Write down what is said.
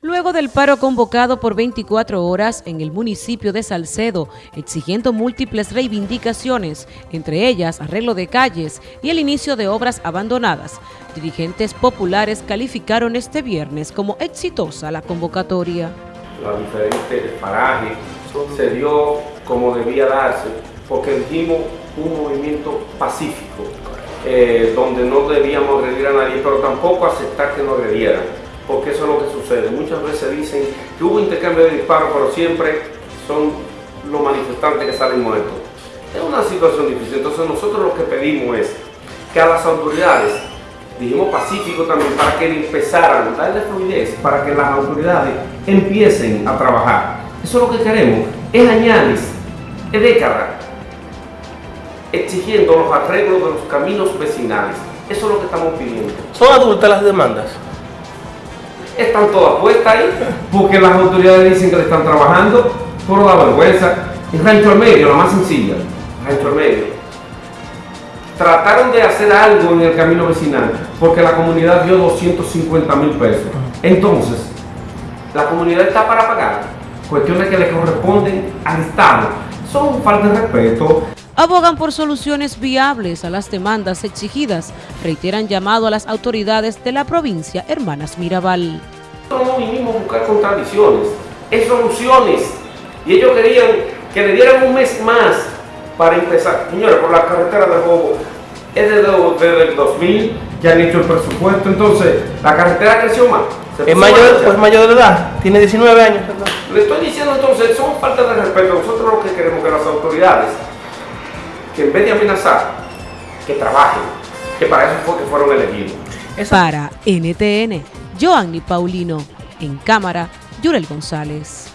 Luego del paro convocado por 24 horas en el municipio de Salcedo, exigiendo múltiples reivindicaciones, entre ellas arreglo de calles y el inicio de obras abandonadas, dirigentes populares calificaron este viernes como exitosa la convocatoria. La diferente paraje se dio como debía darse, porque dijimos un movimiento pacífico, eh, donde no debíamos agredir a nadie, pero tampoco aceptar que nos agredieran porque eso es lo que sucede. Muchas veces dicen que hubo intercambio de disparos, pero siempre son los manifestantes que salen muertos. Es una situación difícil, entonces nosotros lo que pedimos es que a las autoridades, dijimos pacífico también, para que empezaran, darle fluidez, para que las autoridades empiecen a trabajar. Eso es lo que queremos, es añadir, es décadas, exigiendo los arreglos de los caminos vecinales. Eso es lo que estamos pidiendo. ¿Son adultas las demandas? Están todas puestas ahí, porque las autoridades dicen que le están trabajando, por la vergüenza. En Rancho al Medio, la más sencilla, Rancho al Medio. Trataron de hacer algo en el camino vecinal, porque la comunidad dio 250 mil pesos. Entonces, la comunidad está para pagar cuestiones que le corresponden al Estado. Son falta de respeto. Abogan por soluciones viables a las demandas exigidas. Reiteran llamado a las autoridades de la provincia Hermanas Mirabal. No vinimos a buscar contradicciones, es soluciones. Y ellos querían que le dieran un mes más para empezar. Señores, por la carretera de Bobo es desde, el 2000, ya han hecho el presupuesto, entonces la carretera creció más. Es mayor, pues mayor de edad, tiene 19 años. Le estoy diciendo entonces, son falta de respeto. Nosotros lo que queremos que las autoridades que en vez de amenazar, que trabajen, que para eso fue que fueron elegidos. Para NTN, Joanny Paulino, en cámara, Yurel González.